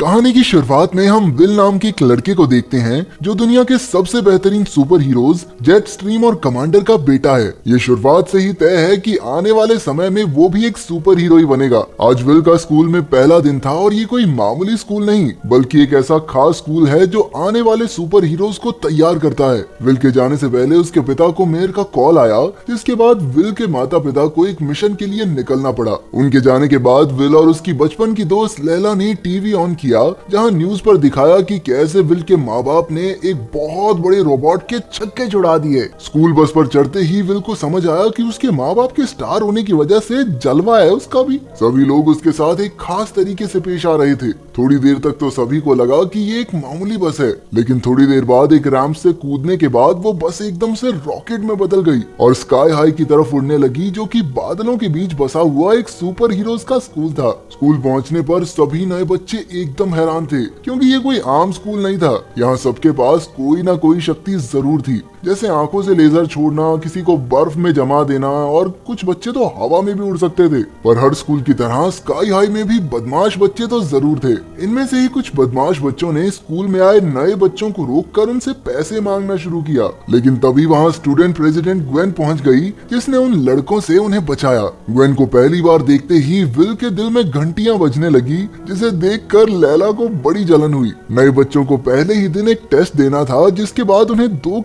कहानी की शुरुआत में हम विल नाम के एक लड़के को देखते हैं, जो दुनिया के सबसे बेहतरीन सुपर हीरोज जेट स्ट्रीम और कमांडर का बेटा है। ये शुरुआत से ही तय है कि आने वाले समय में वो भी एक सुपर हीरो ही बनेगा। आज विल का स्कूल में पहला दिन था और ये कोई मामूली स्कूल नहीं, बल्कि एक ऐसा खास स्कूल है जो आने वाले सुपर हीरोज को तैयार करता है। विल के जाने से पहले उसके पिता को मेयर का कॉल आया, जिसके बाद विल के माता पिता को एक मिशन के लिए निकलना पड़ा। उनके जाने के बाद विल और उसकी बचपन की दोस्त लैला ने टीवी ऑन किया। जहाँ न्यूज़ पर दिखाया कि कैसे विल के माँ बाप ने एक बहुत बड़े रोबोट के छक्के छुड़ा दिए। स्कूल बस पर चढ़ते ही विल को समझ आया कि उसके माँ बाप के स्टार होने की वजह से जलवा है उसका भी। सभी लोग उसके साथ एक खास तरीके से पेश आ रहे थे। थोड़ी देर तक तो सभी को लगा कि ये एक मामूली बस है, लेकिन थोड़ी देर बाद एक रैम्प से कूदने के बाद वो बस एकदम से रॉकेट में बदल गई और स्काई हाई की तरफ़ उड़ने लगी, जो कि बादलों के बीच बसा हुआ एक सुपर हीरोज का स्कूल था। स्कूल पहुँचने पर सभी नए बच्चे एकदम हैरान थे, क्योंकि ये कोई आम स्कूल नहीं था। यहाँ सबके पास कोई ना कोई शक्ति ज़रूर थी। जैसे आँखों से लेजर छोड़ना, किसी को बर्फ़ में जमा देना, और कुछ बच्चे तो हवा में भी उड़ सकते थे। पर हर स्कूल की तरह स्काई हाई में भी बदमाश बच्चे तो ज़रूर थे। इनमें से ही कुछ बदमाश बच्चों ने स्कूल में आए नए बच्चों को रोक कर उनसे पैसे मांगना शुरू किया। लेकिन तभी वहाँ स्टूडेंट प्रेसिडेंट ग्वेन पहुँच गई जिसने उन लड़कों से उन्हें बचाया। ग्वेन को पहली बार देखते ही विल के दिल में घंटिया बजने लगी, जिसे देखकर लैला को बड़ी जलन हुई। नए बच्चों को पहले ही दिन एक टेस्ट देना था, जिसके बाद उन्हें दो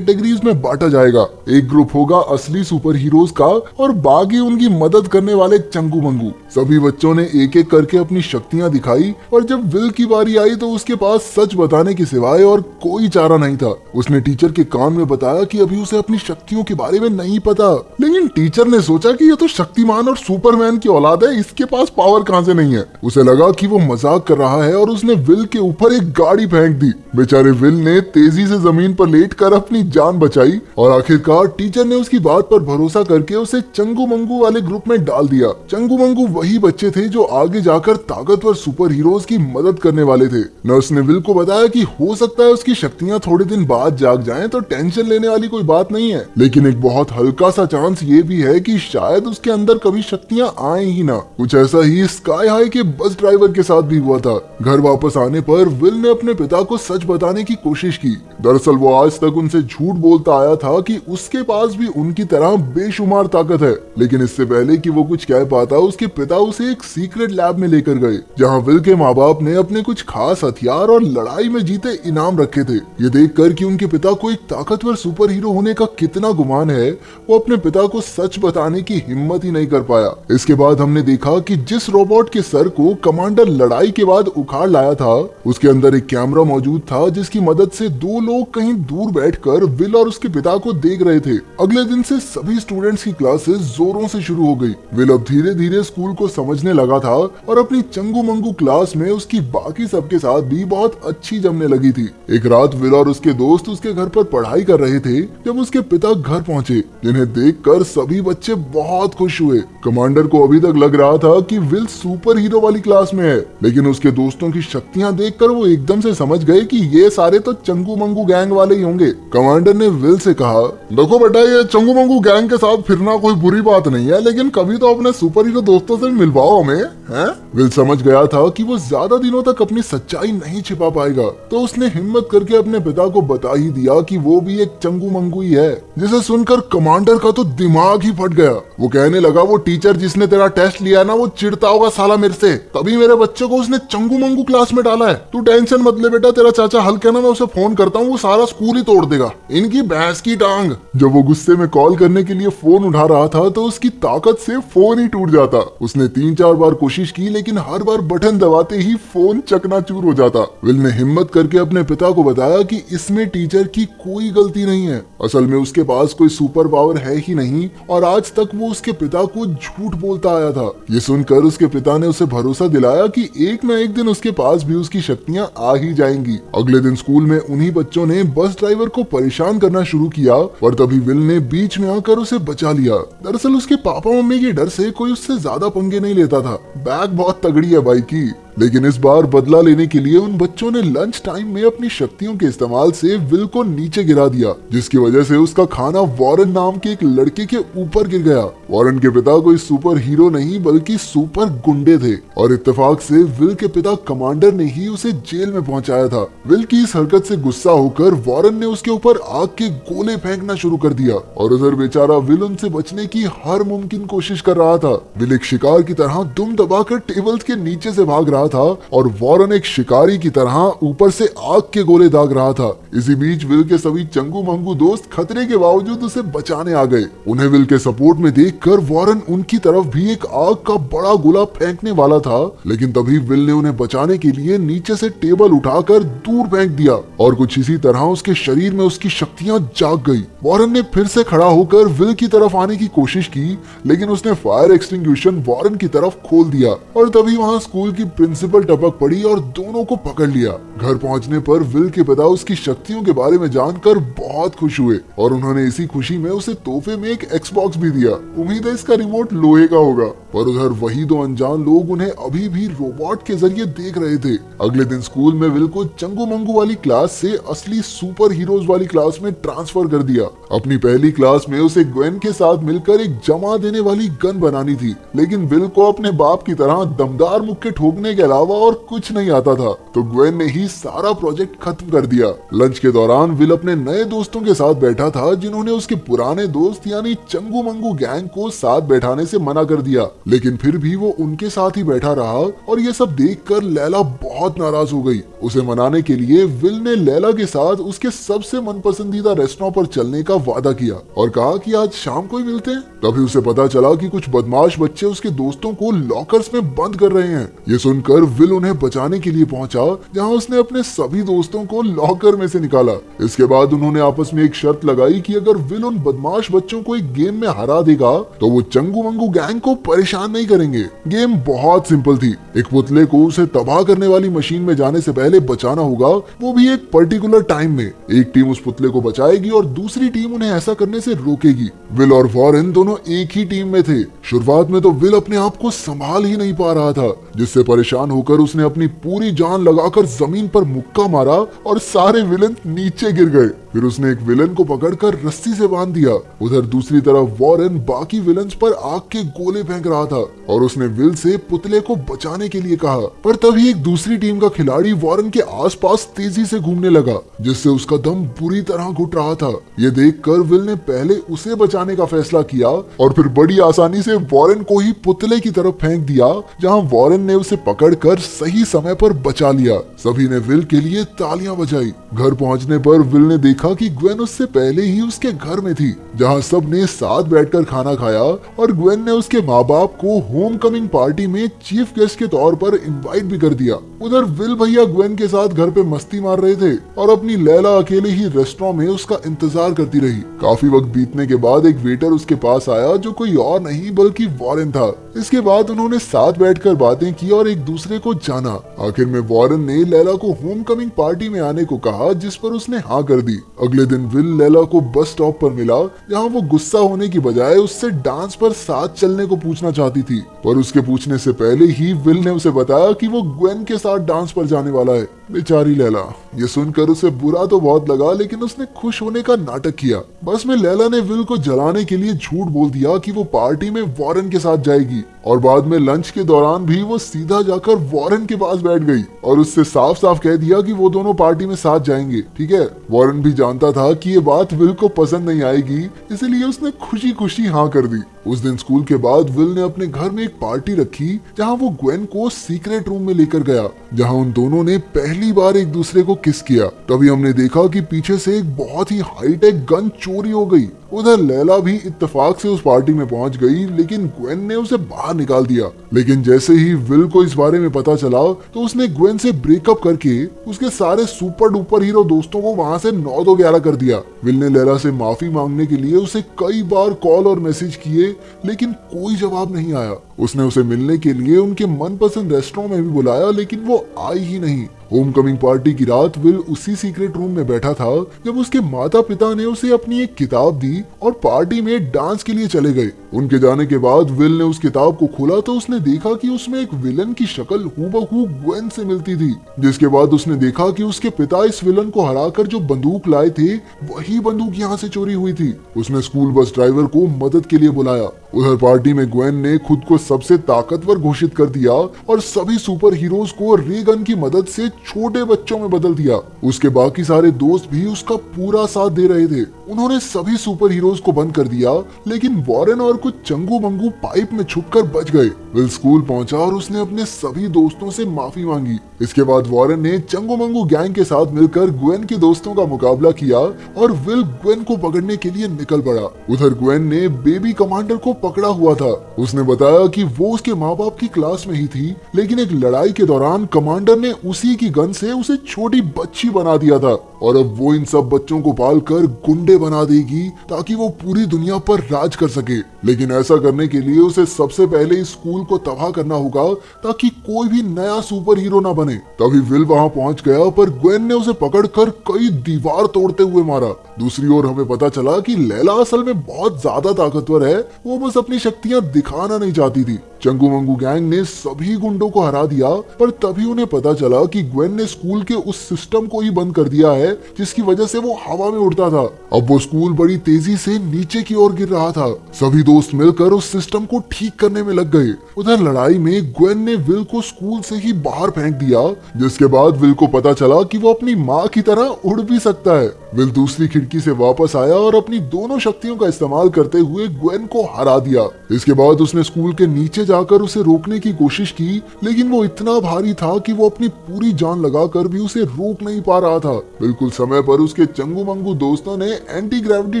कैटेगरीज में बांटा जाएगा। एक ग्रुप होगा असली सुपर हीरोज का और बाकी उनकी मदद करने वाले चंगू मंगू। सभी बच्चों ने एक एक करके अपनी शक्तियाँ दिखाई और जब विल की बारी आई तो उसके पास सच बताने के सिवाय और कोई चारा नहीं था। उसने टीचर के कान में बताया कि अभी उसे अपनी शक्तियों के बारे में नहीं पता। लेकिन टीचर ने सोचा कि ये तो शक्तिमान और सुपरमैन की औलाद है, इसके पास पावर कहाँ से नहीं है? उसे लगा कि वो मज़ाक कर रहा है और उसने विल के ऊपर एक गाड़ी फेंक दी। बेचारे विल ने तेज़ी से ज़मीन पर लेटकर अपनी जान बचाई और आखिरकार टीचर ने उसकी बात पर भरोसा करके उसे चंगू मंगू वाले ग्रुप में डाल दिया। चंगू मंगू वही बच्चे थे जो आगे जाकर ताकतवर सुपर हीरोज की मदद करने वाले थे। नर्स ने विल को बताया कि हो सकता है उसकी शक्तियाँ थोड़े दिन बाद जाग जाएँ तो टेंशन लेने वाली कोई बात नहीं है। लेकिन एक बहुत हल्का सा चांस ये भी है कि शायद उसके अंदर कभी शक्तियाँ आए ही ना। कुछ ऐसा ही स्काई हाई के बस ड्राइवर के साथ भी हुआ था। घर वापस आने पर विल ने अपने पिता को सच बताने की कोशिश की। दरअसल वो आज तक उनसे झूठ बोलता आया था कि उसके पास भी उनकी तरह बेशुमार ताकत है, लेकिन इससे पहले कि वो कुछ कह पाता, उसके पिता उसे एक सीक्रेट लैब में लेकर गए, जहाँ विल के माँ बाप ने अपने कुछ खास हथियार और लड़ाई में जीते इनाम रखे थे। ये देख कर की उनके पिता को एक ताकतवर सुपर हीरो होने का कितना गुमान है, वो अपने पिता को सच बताने की हिम्मत ही नहीं कर पाया। इसके बाद हमने देखा कि जिस रोबोट के सर को कमांडर लड़ाई के बाद उखाड़ लाया था, उसके अंदर एक कैमरा मौजूद था, जिसकी मदद से दो लोग कहीं दूर बैठकर विल और उसके पिता को देख रहे थे। अगले दिन से सभी स्टूडेंट्स की क्लासेस जोरों से शुरू हो गई। विल अब धीरे धीरे स्कूल को समझने लगा था और अपनी चंगू मंगू क्लास में उसकी बाकी सबके साथ भी बहुत अच्छी जमने लगी थी। एक रात विल और उसके दोस्त उसके घर पर पढ़ाई कर रहे थे, जब उसके पिता घर पहुँचे, जिन्हें देखकर सभी बच्चे बहुत खुश हुए। कमांडर को अभी तक लग रहा था की विल सुपर हीरो वाली क्लास में है, लेकिन उसके दोस्तों की शक्तियाँ देखकर वो एकदम से समझ गए की ये सारे तो चंगू मंगू गैंग वाले ही होंगे। कमांडर ने विल से कहा, देखो बेटा, ये चंगू मंगू गैंग के साथ फिरना कोई बुरी बात नहीं है, लेकिन कभी तो अपने सुपर हीरो दोस्तों से मिलवाओ हमें, हैं? विल समझ गया था कि वो ज़्यादा दिनों तक अपनी सच्चाई नहीं छिपा पाएगा तो उसने हिम्मत करके अपने पिता को बता ही दिया कि वो भी एक चंगू मंगू ही है, जिसे सुनकर कमांडर का तो दिमाग ही फट गया। वो कहने लगा, वो टीचर जिसने तेरा टेस्ट लिया ना, वो चिड़ता होगा साला मेरे से। तभी मेरे बच्चे को उसने चंगू मंगू क्लास में डाला है। तू टेंशन मत ले बेटा, तेरा चाचा हल्के ना मैं उसे फ़ोन करता हूँ, वो सारा स्कूल ही तोड़ देगा। इनकी भैंस की टांग। जब वो गुस्से में कॉल करने के लिए फ़ोन उठा रहा था तो उसकी ताकत से फ़ोन ही टूट जाता। उसने तीन चार बार कोशिश की, लेकिन हर बार बटन दबाते ही फ़ोन चकनाचूर हो जाता। विल ने हिम्मत करके अपने पिता को बताया कि इसमें टीचर की कोई गलती नहीं है। असल में उसके पास कोई सुपर पावर है ही नहीं, और आज तक वो उसके पिता को झूठ बोलता आया था। ये सुनकर उसके पिता ने उसे भरोसा दिलाया कि एक न एक दिन उसके पास भी उसकी शक्तियाँ आ ही जाएँगी। अगले दिन स्कूल में उन्ही बच्चों ने बस ड्राइवर को परेशान करना शुरू किया और तभी विल ने बीच में आकर उसे बचा लिया। दरअसल उसके पापा मम्मी के डर से कोई उससे ज़्यादा पंगे नहीं लेता था। बैग बहुत तगड़ी है बाइक की। लेकिन इस बार बदला लेने के लिए उन बच्चों ने लंच टाइम में अपनी शक्तियों के इस्तेमाल से विल को नीचे गिरा दिया, जिसकी वजह से उसका खाना वॉरन नाम के एक लड़के के ऊपर गिर गया। वॉरन के पिता कोई सुपर हीरो नहीं, बल्कि सुपर गुंडे थे, और इत्तेफाक से विल के पिता कमांडर ने ही उसे जेल में पहुँचाया था। विल की इस हरकत से गुस्सा होकर वॉरन ने उसके ऊपर आग के गोले फेंकना शुरू कर दिया, और उधर बेचारा विल उनसे बचने की हर मुमकिन कोशिश कर रहा था। विल एक शिकार की तरह दुम दबाकर टेबल्स के नीचे से भाग रहा था और वॉरन एक शिकारी की तरह ऊपर से आग के गोले दाग रहा था। इसी बीच विल के सभी चंगू मंगू दोस्त खतरे के बावजूद उसे बचाने आ गए। उन्हें विल के सपोर्ट में देखकर वॉरन उनकी तरफ़ भी एक आग का बड़ा गोला फेंकने वाला था। लेकिन तभी विल ने उन्हें बचाने के लिए नीचे से टेबल उठाकर दूर फेंक दिया और कुछ इसी तरह उसके शरीर में उसकी शक्तियाँ जाग गई। वॉरन ने फिर से खड़ा होकर विल की तरफ़ आने की कोशिश की, लेकिन उसने फायर एक्सटिंग्विशन वॉरन की तरफ़ खोल दिया और तभी वहाँ स्कूल की प्रिंसिपल टपक पड़ी और दोनों को पकड़ लिया। घर पहुँचने पर विल के पिता उसकी शक्तियों के बारे में जानकर बहुत खुश हुए और उन्होंने इसी खुशी में उसे तोहफे में एक एक्सबॉक्स भी दिया। उम्मीद है इसका रिमोट लोहे का होगा। पर उधर वही दो अनजान लोग उन्हें अभी भी रोबोट के ज़रिए देख रहे थे। अगले दिन स्कूल में विल को चंगू मंगू वाली क्लास से असली सुपर हीरोज वाली क्लास में ट्रांसफ़र कर दिया। अपनी पहली क्लास में उसे ग्वेन के साथ मिलकर एक जमा देने वाली गन बनानी थी। लेकिन विल को अपने बाप की तरह दमदार मुक्के ठोकने के अलावा और कुछ नहीं आता था। तो ग्वेन ने ही सारा प्रोजेक्ट खत्म कर दिया। लंच के दौरान विल अपने नए दोस्तों के साथ बैठा था, जिन्होंने उसके पुराने दोस्त यानी चंगू मंगू गैंग को साथ बैठाने से मना कर दिया। लेकिन फिर भी वो उनके साथ ही बैठा रहा और ये सब देख कर लैला बहुत नाराज़ हो गई। उसे मनाने के लिए विल ने लैला के साथ उसके सबसे मनपसंदीदा रेस्टोरेंट पर चलने का वादा किया और कहा कि आज शाम को ही मिलते हैं। तभी उसे पता चला कि कुछ बदमाश बच्चे उसके दोस्तों को लॉकर्स में बंद कर रहे हैं। ये सुनकर विल उन्हें बचाने के लिए पहुँचा, जहाँ उसने अपने सभी दोस्तों को लॉकर में से निकाला। इसके बाद उन्होंने आपस में एक शर्त लगाई कि अगर विल उन बदमाश बच्चों को एक गेम में हरा देगा तो वो चंगू मंगू गैंग को परेशान नहीं करेंगे। गेम बहुत सिंपल थी। एक पुतले को उसे तबाह करने वाली मशीन में जाने से पहले बचाना होगा, वो भी एक पर्टिकुलर टाइम में। एक टीम उस पुतले को बचाएगी और दूसरी टीम उन्हें ऐसा करने से रोकेगी। विल और वॉरेन दोनों एक ही टीम में थे। शुरुआत में तो विल अपने आप को संभाल ही नहीं पा रहा था, जिससे परेशान होकर उसने अपनी पूरी जान लगाकर ज़मीन पर मुक्का मारा और सारे विलन नीचे गिर गए। फिर उसने एक विलन को पकड़कर रस्सी से बाँध दिया। उधर दूसरी तरफ़ वॉरेन बाकी विलन पर आग के गोले फेंक रहा था और उसने विल से पुतले को बचाने के लिए कहा। पर तभी एक दूसरी टीम का खिलाड़ी वॉरेन के आसपास तेज़ी से घूमने लगा, जिससे उसका दम बुरी तरह घुट रहा था। ये देखकर विल ने पहले उसे बचाने का फैसला किया और फिर बड़ी आसानी से वॉरेन को ही पुतले की तरफ़ फेंक दिया, जहाँ वॉरेन ने उसे पकड़कर सही समय पर बचा लिया। सभी ने विल के लिए तालियाँ बजाई। घर पहुँचने पर विल ने देखा कि ग्वेन उससे पहले ही उसके घर में थी, जहाँ सबने साथ बैठकर खाना खाया और ग्वेन ने उसके माँ बाप को होम कमिंग पार्टी में चीफ गेस्ट के तौर पर इनवाइट भी कर दिया। उधर विल भैया ग्वेन के साथ घर पे मस्ती मार रहे थे और अपनी लैला अकेले ही रेस्टोरेंट में उसका इंतज़ार करती रही। काफ़ी वक्त बीतने के बाद एक वेटर उसके पास आया, जो कोई और नहीं बल्कि वॉरेन था। इसके बाद उन्होंने साथ बैठकर बातें की और एक दूसरे को जाना। आखिर में वॉरेन ने लैला को होम कमिंग पार्टी में आने को कहा, जिस पर उसने हाँ कर दी। अगले दिन विल लैला को बस स्टॉप पर मिला, जहाँ वो गुस्सा होने की बजाय उससे डांस पर साथ चलने को पूछना चाहती थी। पर उसके पूछने से पहले ही विल ने उसे बताया कि वो ग्वेन के साथ डांस पर जाने वाला है। बेचारी लैला, ये सुनकर उसे बुरा तो बहुत लगा, लेकिन उसने खुश होने का नाटक किया। बस में लैला ने विल को जलाने के लिए झूठ बोल दिया कि वो पार्टी में वॉरेन के साथ जाएगी, और बाद में लंच के दौरान भी वो सीधा जाकर वॉरेन के पास बैठ गई, और उससे साफ़ साफ़ कह दिया कि वो दोनों पार्टी में साथ जाएँगे, ठीक है? वॉरेन भी जानता था कि ये बात विल को पसंद नहीं आएगी, इसलिए उसने खुशी खुशी हाँ कर दी। उस दिन स्कूल के बाद विल ने अपने घर में एक पार्टी रखी, जहाँ वो ग्वेन को सीक्रेट रूम में लेकर गया, जहाँ उन दोनों ने पहली बार एक दूसरे को किस किया? तभी हमने देखा कि पीछे से एक बहुत ही हाईटेक गन चोरी हो गई। उधर लैला भी इत्तेफाक से उस पार्टी में पहुँच गई, लेकिन ग्वेन ने उसे बाहर निकाल दिया। लेकिन जैसे ही विल को इस बारे में पता चला तो उसने ग्वेन से ब्रेकअप करके उसके सारे सुपर डुपर हीरो दोस्तों को वहाँ से नौ दो ग्यारह कर दिया। विल ने लैला से माफ़ी मांगने के लिए उसे कई बार कॉल और मैसेज किए, लेकिन कोई जवाब नहीं आया। उसने उसे मिलने के लिए उनके मनपसंद रेस्टोरेंट में भी बुलाया, लेकिन वो आई ही नहीं। होम कमिंग पार्टी की रात विल उसी सीक्रेट रूम में बैठा था, जब उसके माता पिता ने उसे अपनी एक किताब दी और पार्टी में डांस के लिए चले गए। उनके जाने के बाद विल ने उस किताब को खोला तो उसने देखा कि उसमें एक विलन की शक्ल हूबहू ग्वेन से मिलती थी, जिसके बाद उसने देखा कि उसके पिता इस विलन को हराकर जो बंदूक लाए थे, वही बंदूक यहाँ से चोरी हुई थी। उसने स्कूल बस ड्राइवर को मदद के लिए बुलाया। उधर पार्टी में ग्वेन ने खुद को सबसे ताकतवर घोषित कर दिया और सभी सुपर हीरोज को रे गन की मदद से छोटे बच्चों में बदल दिया। उसके बाकी सारे दोस्त भी उसका पूरा साथ दे रहे थे। उन्होंने सभी सुपर हीरोज को बंद कर दिया, लेकिन वॉरेन और कुछ चंगू मंगू पाइप में छुपकर बच गए। विल स्कूल पहुँचा और उसने अपने सभी दोस्तों से माफ़ी मांगी। इसके बाद वॉरेन ने चंगू मंगू गैंग के साथ मिलकर ग्वेन के दोस्तों का मुकाबला किया और विल ग्वेन को पकड़ने के लिए निकल पड़ा। उधर ग्वेन ने बेबी कमांडर को पकड़ा हुआ था। उसने बताया कि वो उसके माँ बाप की क्लास में ही थी, लेकिन एक लड़ाई के दौरान कमांडर ने उसी की गन से उसे छोटी बच्ची बना दिया था। और अब वो इन सब बच्चों को पाल कर गुंडे बना देगी, ताकि वो पूरी दुनिया पर राज कर सके। लेकिन ऐसा करने के लिए उसे सबसे पहले स्कूल को तबाह करना होगा, ताकि कोई भी नया सुपर हीरो ना बने। तभी विल वहाँ पहुँच गया, पर ग्वेन ने उसे पकड़कर कई दीवार तोड़ते हुए मारा। दूसरी ओर हमें पता चला कि लैला असल में बहुत ज़्यादा ताकतवर है, वो बस अपनी शक्तियाँ दिखाना नहीं चाहती थी। चंगू मंगू गैंग ने सभी गुंडों को हरा दिया, पर तभी उन्हें पता चला कि ग्वेन ने स्कूल के उस सिस्टम को ही बंद कर दिया है, जिसकी वजह से वो हवा में उड़ता था। अब वो स्कूल बड़ी तेज़ी से नीचे की ओर गिर रहा था। सभी दोस्त मिलकर उस सिस्टम को ठीक करने में लग गए। उधर लड़ाई में ग्वेन ने विल को स्कूल से ही बाहर फेंक दिया। जिसके बाद विल को पता चला कि वो अपनी माँ की तरह उड़ भी सकता है। विल दूसरी खिड़की से वापस आया और अपनी दोनों शक्तियों का इस्तेमाल करते हुए ग्वेन को हरा दिया। इसके बाद उसने स्कूल के नीचे जाकर उसे रोकने की कोशिश की, लेकिन वो इतना भारी था कि वो अपनी पूरी जान लगाकर भी उसे रोक नहीं पा रहा था। बिल्कुल समय पर उसके चंगू मंगू दोस्तों ने एंटी ग्रेविटी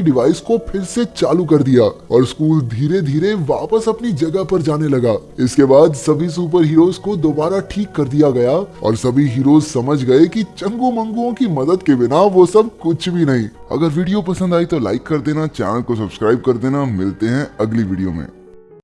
डिवाइस को फिर से चालू कर दिया और स्कूल धीरे धीरे वापस अपनी जगह पर जाने लगा। इसके बाद सभी सुपर हीरोज को दोबारा ठीक कर दिया गया और सभी हीरोज समझ गए कि चंगू मंगुओं की मदद के बिना वो सब कुछ भी नहीं। अगर वीडियो पसंद आई तो लाइक कर देना चैनल को सब्सक्राइब कर देना। मिलते हैं अगली वीडियो में।